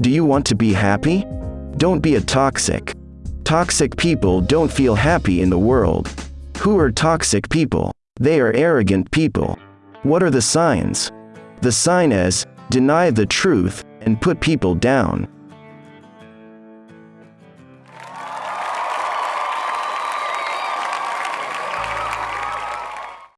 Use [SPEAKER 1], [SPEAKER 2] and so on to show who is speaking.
[SPEAKER 1] Do you want to be happy? Don't be a toxic. Toxic people don't feel happy in the world. Who are toxic people? They are arrogant people. What are the signs? The sign is, deny the truth, and put people down.